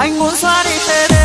anh muốn xóa đi thế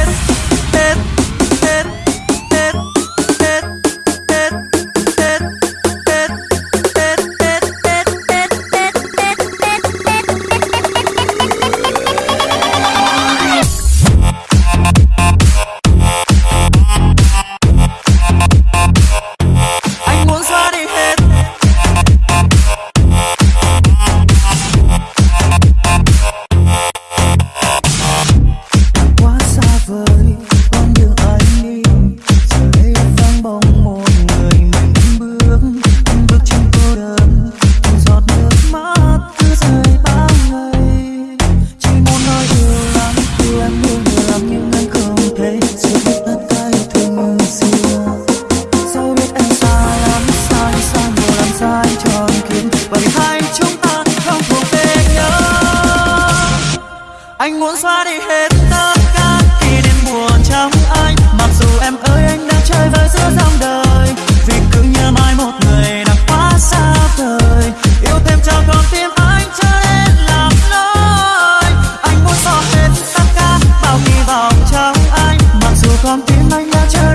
con tim anh đã chơi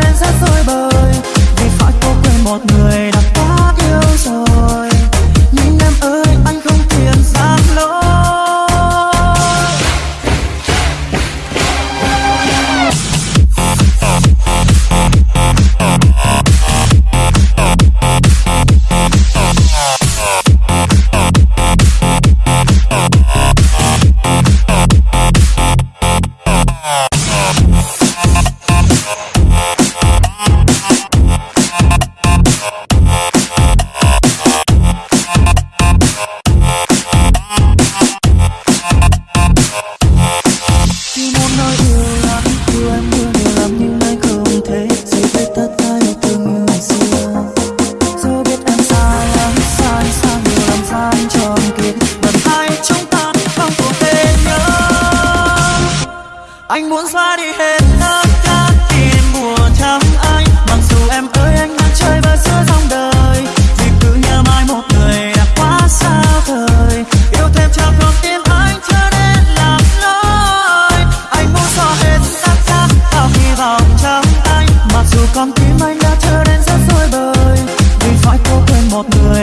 muốn xóa đi hết tất cả tìm mùa trắng anh. Mặc dù em ơi, anh đang chơi và giữa dòng đời. Vì cứ nhớ mãi một người đã quá xa vời. Yêu thêm trong con tim anh chưa nên làm lối anh muốn xóa hết tất cả bao hy vọng trong anh. Mặc dù con tim anh đã trở đến rất rối bời. Vì phải cô quên một người